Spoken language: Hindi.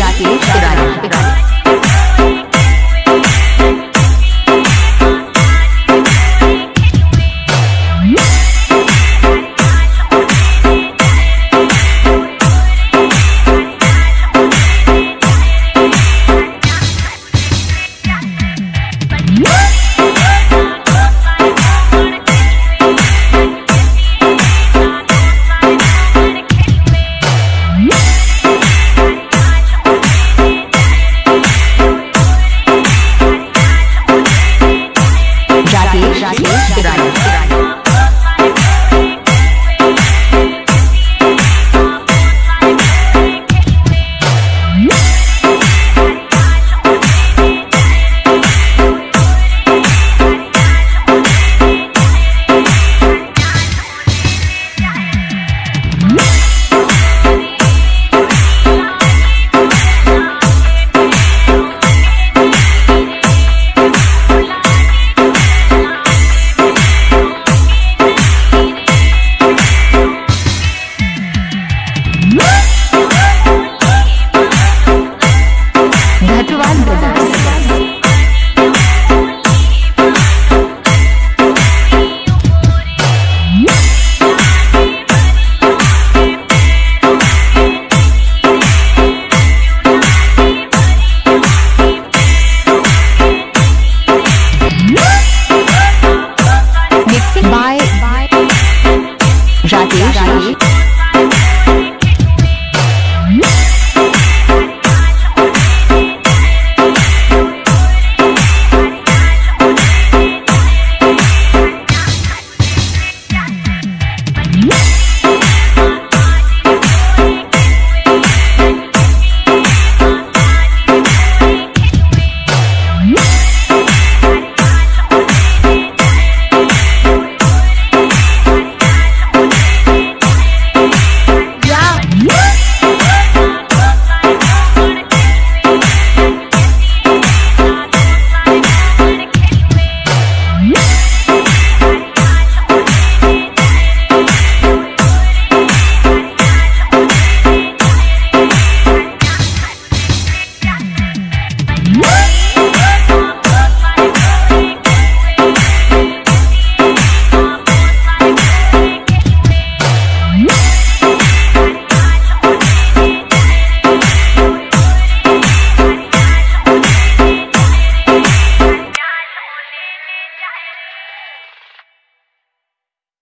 राकेश तिवारी Tiraño. Daí.